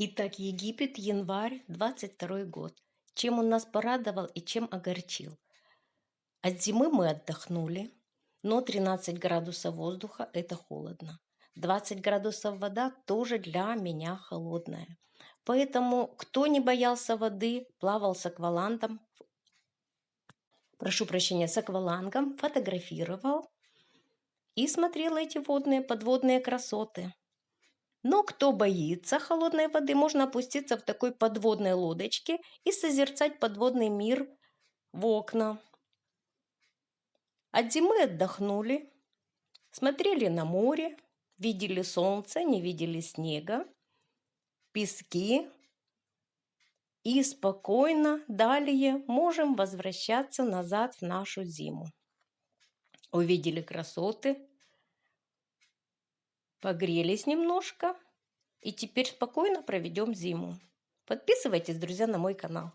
Итак, Египет, январь, 22 год. Чем он нас порадовал и чем огорчил? От зимы мы отдохнули, но 13 градусов воздуха – это холодно. 20 градусов вода тоже для меня холодная. Поэтому, кто не боялся воды, плавал с аквалангом, прошу прощения, с аквалангом, фотографировал и смотрел эти водные подводные красоты. Но кто боится холодной воды, можно опуститься в такой подводной лодочке и созерцать подводный мир в окна. От зимы отдохнули, смотрели на море, видели солнце, не видели снега, пески. И спокойно далее можем возвращаться назад в нашу зиму. Увидели красоты, погрелись немножко и теперь спокойно проведем зиму. Подписывайтесь, друзья, на мой канал.